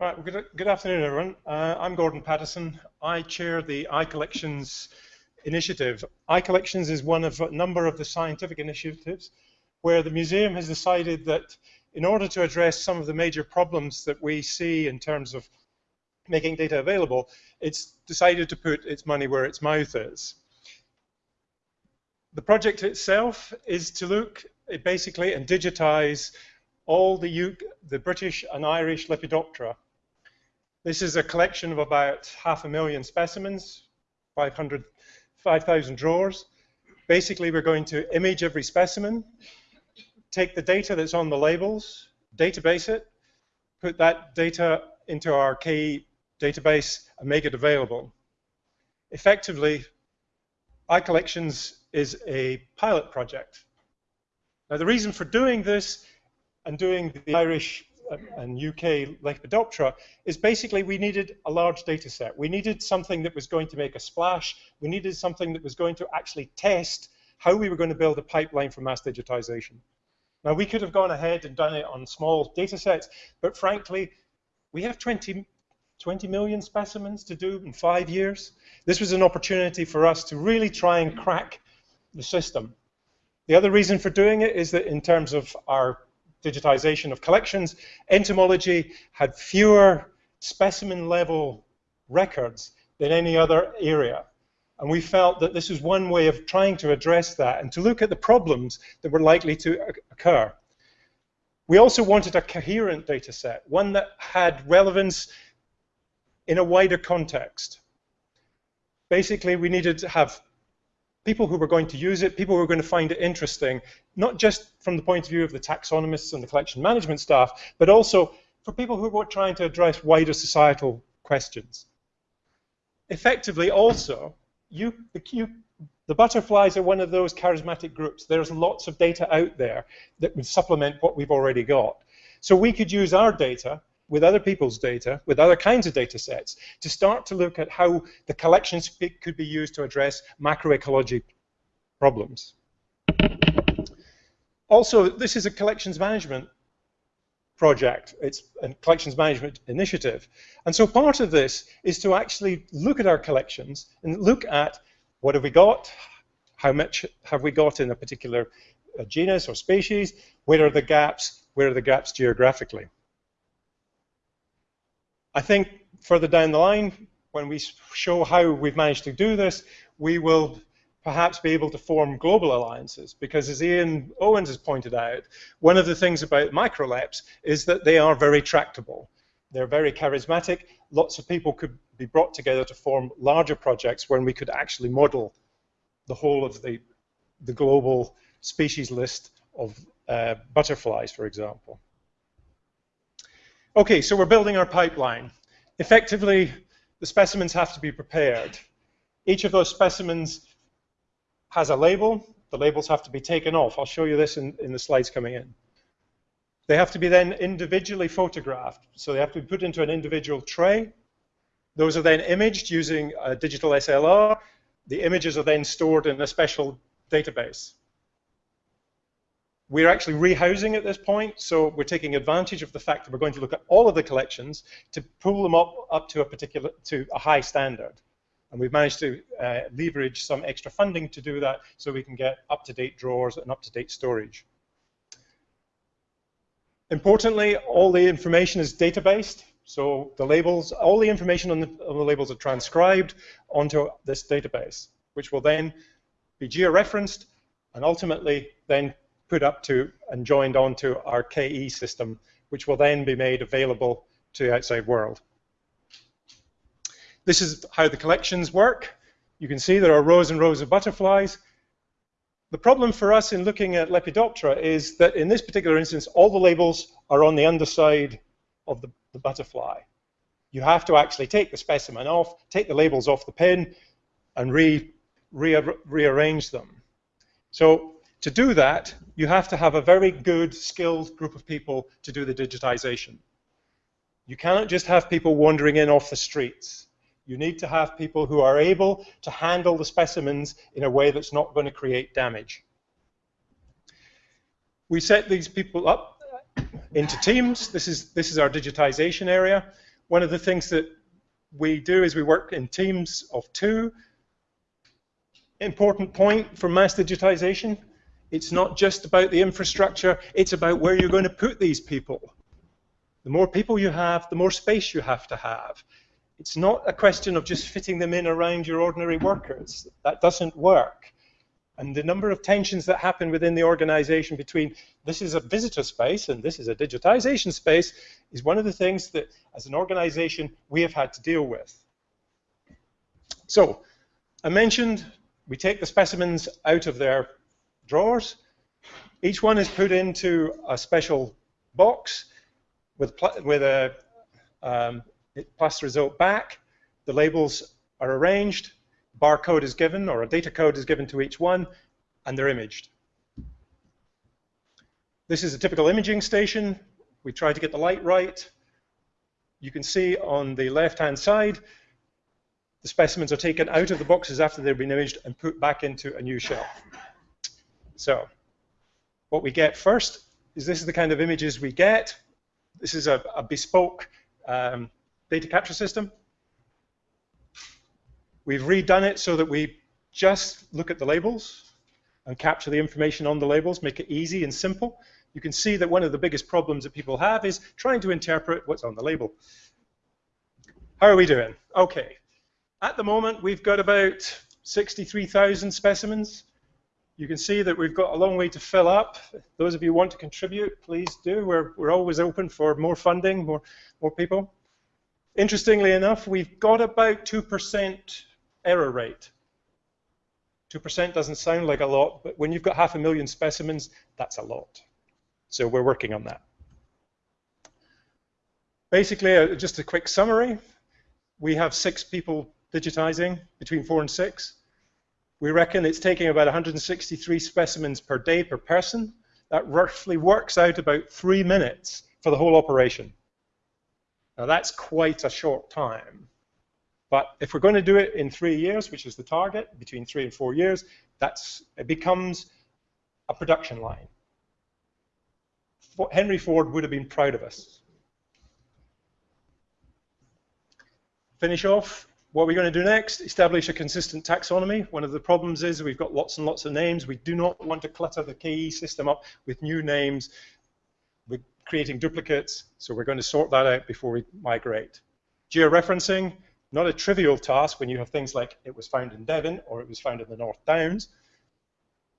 Good, good afternoon, everyone. Uh, I'm Gordon Paterson. I chair the iCollections initiative. iCollections is one of a number of the scientific initiatives where the museum has decided that in order to address some of the major problems that we see in terms of making data available, it's decided to put its money where its mouth is. The project itself is to look basically and digitize all the, the British and Irish Lepidoptera this is a collection of about half a million specimens, 500, 5,000 drawers. Basically, we're going to image every specimen, take the data that's on the labels, database it, put that data into our KE database and make it available. Effectively, iCollections is a pilot project. Now, the reason for doing this and doing the Irish and UK Lepidoptera is basically we needed a large data set. We needed something that was going to make a splash. We needed something that was going to actually test how we were going to build a pipeline for mass digitization. Now, we could have gone ahead and done it on small data sets, but frankly, we have 20, 20 million specimens to do in five years. This was an opportunity for us to really try and crack the system. The other reason for doing it is that in terms of our digitization of collections, entomology had fewer specimen level records than any other area. And we felt that this was one way of trying to address that and to look at the problems that were likely to occur. We also wanted a coherent data set, one that had relevance in a wider context. Basically, we needed to have people who were going to use it, people who were going to find it interesting, not just from the point of view of the taxonomists and the collection management staff, but also for people who were trying to address wider societal questions. Effectively, also, you, you, the butterflies are one of those charismatic groups. There's lots of data out there that would supplement what we've already got. So we could use our data with other people's data, with other kinds of data sets, to start to look at how the collections could be used to address macroecology problems. Also, this is a collections management project. It's a collections management initiative. And so part of this is to actually look at our collections and look at what have we got, how much have we got in a particular uh, genus or species, where are the gaps, where are the gaps geographically. I think further down the line, when we show how we've managed to do this, we will perhaps be able to form global alliances because as Ian Owens has pointed out, one of the things about microleps is that they are very tractable. They're very charismatic. Lots of people could be brought together to form larger projects when we could actually model the whole of the, the global species list of uh, butterflies, for example. Okay, so we're building our pipeline. Effectively, the specimens have to be prepared. Each of those specimens has a label. The labels have to be taken off. I'll show you this in, in the slides coming in. They have to be then individually photographed. So they have to be put into an individual tray. Those are then imaged using a digital SLR. The images are then stored in a special database. We're actually rehousing at this point, so we're taking advantage of the fact that we're going to look at all of the collections to pull them up, up to a particular to a high standard. And we've managed to uh, leverage some extra funding to do that so we can get up-to-date drawers and up-to-date storage. Importantly, all the information is data-based. So the labels, all the information on the, on the labels are transcribed onto this database, which will then be georeferenced and ultimately then put up to and joined onto our KE system, which will then be made available to the outside world. This is how the collections work. You can see there are rows and rows of butterflies. The problem for us in looking at Lepidoptera is that in this particular instance, all the labels are on the underside of the, the butterfly. You have to actually take the specimen off, take the labels off the pin, and re, re rearrange them. So to do that, you have to have a very good, skilled group of people to do the digitization. You cannot just have people wandering in off the streets. You need to have people who are able to handle the specimens in a way that's not going to create damage. We set these people up into teams. This is, this is our digitization area. one of the things that we do is we work in teams of two. Important point for mass digitization, it's not just about the infrastructure, it's about where you're going to put these people. The more people you have, the more space you have to have. It's not a question of just fitting them in around your ordinary workers. That doesn't work. And the number of tensions that happen within the organization between this is a visitor space and this is a digitization space is one of the things that, as an organization, we have had to deal with. So, I mentioned we take the specimens out of their drawers. Each one is put into a special box with, with a um, result back. The labels are arranged, barcode is given, or a data code is given to each one, and they're imaged. This is a typical imaging station. We try to get the light right. You can see on the left-hand side, the specimens are taken out of the boxes after they've been imaged and put back into a new shelf. So what we get first is this is the kind of images we get. This is a, a bespoke um, data capture system. We've redone it so that we just look at the labels and capture the information on the labels, make it easy and simple. You can see that one of the biggest problems that people have is trying to interpret what's on the label. How are we doing? Okay. At the moment, we've got about 63,000 specimens. You can see that we've got a long way to fill up. Those of you who want to contribute, please do. We're, we're always open for more funding, more, more people. Interestingly enough, we've got about 2% error rate. 2% doesn't sound like a lot, but when you've got half a million specimens, that's a lot. So we're working on that. Basically, uh, just a quick summary. We have six people digitizing, between four and six. We reckon it's taking about 163 specimens per day per person. That roughly works out about three minutes for the whole operation. Now that's quite a short time. But if we're going to do it in three years, which is the target, between three and four years, that's it becomes a production line. Henry Ford would have been proud of us. Finish off what we're going to do next? Establish a consistent taxonomy. One of the problems is we've got lots and lots of names. We do not want to clutter the KE system up with new names. We're creating duplicates, so we're going to sort that out before we migrate. Georeferencing, not a trivial task when you have things like it was found in Devon or it was found in the North Downs.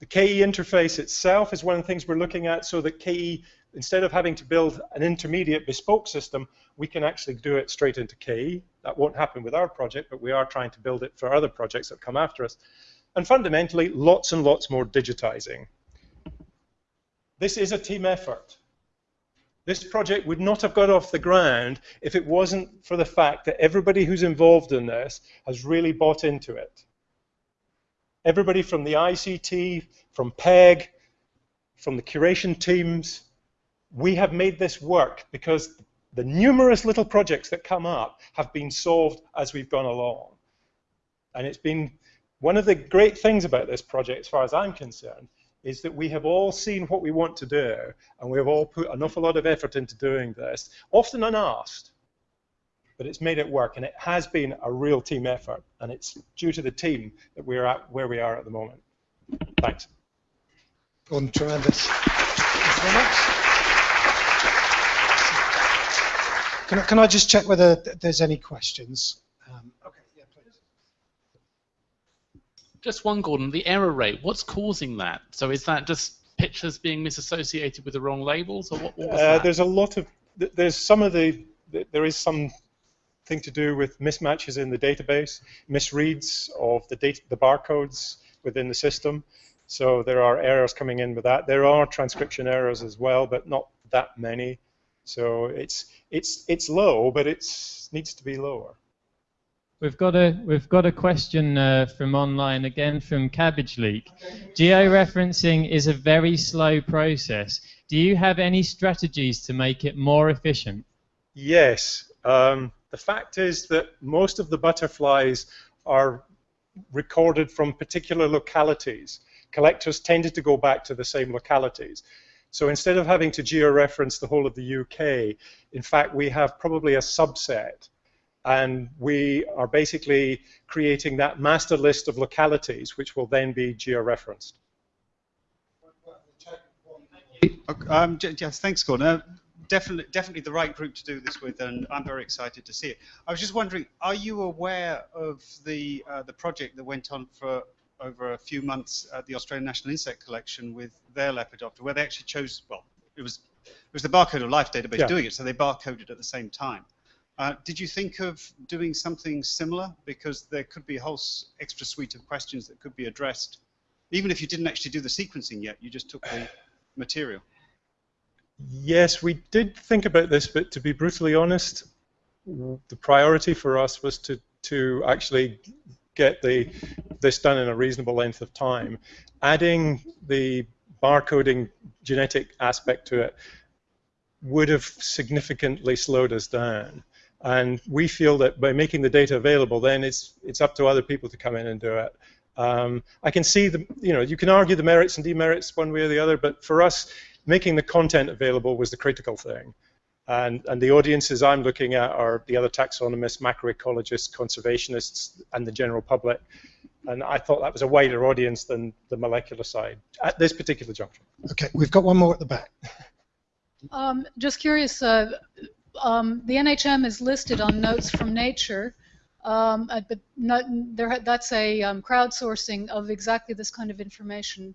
The KE interface itself is one of the things we're looking at so that KE, instead of having to build an intermediate bespoke system, we can actually do it straight into KE. That won't happen with our project, but we are trying to build it for other projects that come after us. And fundamentally, lots and lots more digitizing. This is a team effort. This project would not have got off the ground if it wasn't for the fact that everybody who's involved in this has really bought into it. Everybody from the ICT, from PEG, from the curation teams, we have made this work because the numerous little projects that come up have been solved as we've gone along. And it's been one of the great things about this project, as far as I'm concerned, is that we have all seen what we want to do, and we have all put an awful lot of effort into doing this, often unasked, but it's made it work, and it has been a real team effort, and it's due to the team that we're at where we are at the moment. Thanks. Gordon, tremendous. Thanks very much. Can I, can I just check whether there's any questions? Um, okay, yeah, please. Just one, Gordon. The error rate. What's causing that? So is that just pictures being misassociated with the wrong labels, or what? what was uh, that? There's a lot of. There's some of the. There is some thing to do with mismatches in the database, misreads of the data, the barcodes within the system. So there are errors coming in with that. There are transcription errors as well, but not that many. So it's it's it's low, but it needs to be lower. We've got a we've got a question uh, from online again from Cabbage Leak. Georeferencing is a very slow process. Do you have any strategies to make it more efficient? Yes. Um, the fact is that most of the butterflies are recorded from particular localities. Collectors tended to go back to the same localities. So instead of having to georeference the whole of the UK, in fact, we have probably a subset. And we are basically creating that master list of localities, which will then be georeferenced. Um, yes, thanks, Gordon. Uh, definitely, definitely the right group to do this with, and I'm very excited to see it. I was just wondering, are you aware of the uh, the project that went on for over a few months at the Australian National Insect Collection with their Lepidoptera, where they actually chose? Well, it was it was the Barcode of Life database Yeah. doing it, so they barcoded at the same time. Uh, did you think of doing something similar? Because there could be a whole extra suite of questions that could be addressed, even if you didn't actually do the sequencing yet. You just took the material. Yes, we did think about this, but to be brutally honest, the priority for us was to, to actually get the, this done in a reasonable length of time. Adding the barcoding genetic aspect to it would have significantly slowed us down. And we feel that by making the data available, then it's, it's up to other people to come in and do it. Um, I can see the, you know, you can argue the merits and demerits one way or the other, but for us, making the content available was the critical thing. And, and the audiences I'm looking at are the other taxonomists, macroecologists, conservationists, and the general public. And I thought that was a wider audience than the molecular side at this particular juncture. Okay, we've got one more at the back. Um, just curious, uh, um, the NHM is listed on Notes from Nature, um, uh, but not, there, that's a um, crowdsourcing of exactly this kind of information.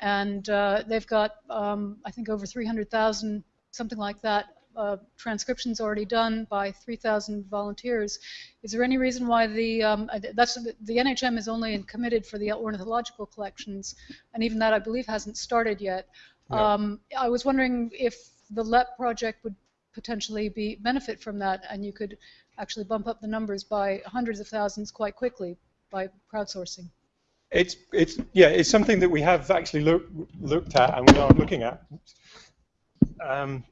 And uh, they've got, um, I think, over 300,000, something like that, uh, transcriptions already done by 3,000 volunteers. Is there any reason why the, um, uh, that's, the NHM is only committed for the ornithological collections, and even that, I believe, hasn't started yet. No. Um, I was wondering if the LEP project would potentially be benefit from that, and you could actually bump up the numbers by hundreds of thousands quite quickly by crowdsourcing. It's, it's, yeah, it's something that we have actually look, looked at and we are looking at. Um,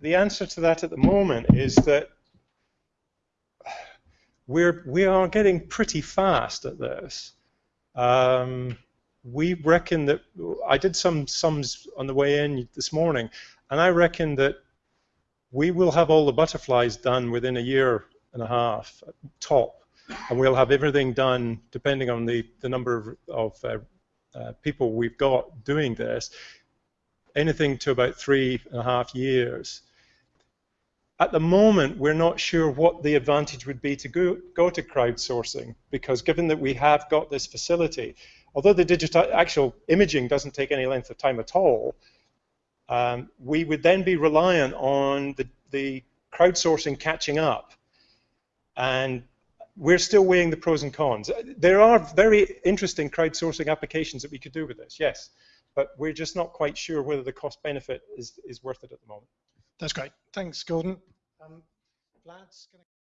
the answer to that at the moment is that we're, we are getting pretty fast at this. Um, we reckon that, I did some sums on the way in this morning, and I reckon that we will have all the butterflies done within a year and a half, top and we'll have everything done depending on the, the number of, of uh, uh, people we've got doing this, anything to about three and a half years. At the moment, we're not sure what the advantage would be to go, go to crowdsourcing because given that we have got this facility, although the digital actual imaging doesn't take any length of time at all, um, we would then be reliant on the, the crowdsourcing catching up. And we're still weighing the pros and cons. There are very interesting crowdsourcing applications that we could do with this, yes, but we're just not quite sure whether the cost benefit is, is worth it at the moment. That's great. Thanks, Gordon. Um, Vlad's gonna